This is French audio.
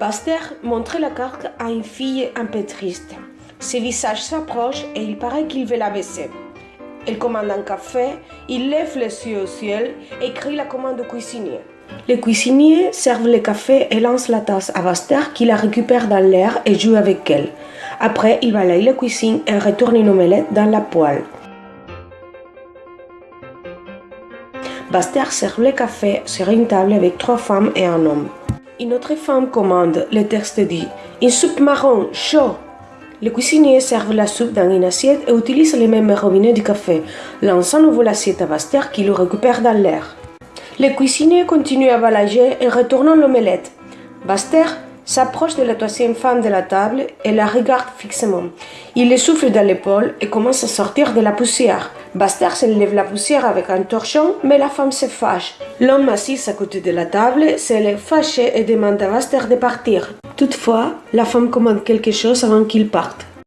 Baster montre la carte à une fille un peu triste. Ses visages s'approchent et il paraît qu'il veut la baisser. Elle commande un café, il lève les yeux au ciel et crie la commande au cuisinier. Le cuisinier serve le café et lance la tasse à Baster qui la récupère dans l'air et joue avec elle. Après, il balaye la cuisine et retourne une omelette dans la poêle. Baster sert le café sur une table avec trois femmes et un homme. Une autre femme commande, le texte dit Une soupe marron, chaud. Le cuisinier sert la soupe dans une assiette et utilise les mêmes robinets du café, lançant nouveau l'assiette à Baster qui le récupère dans l'air. Le cuisinier continue à balayer et retournant l'omelette. Baster s'approche de la troisième femme de la table et la regarde fixement. Il le souffle dans l'épaule et commence à sortir de la poussière. Baster se lève la poussière avec un torchon, mais la femme se fâche. L'homme assis à côté de la table se lève fâché et demande à Baster de partir. Toutefois, la femme commande quelque chose avant qu'il parte.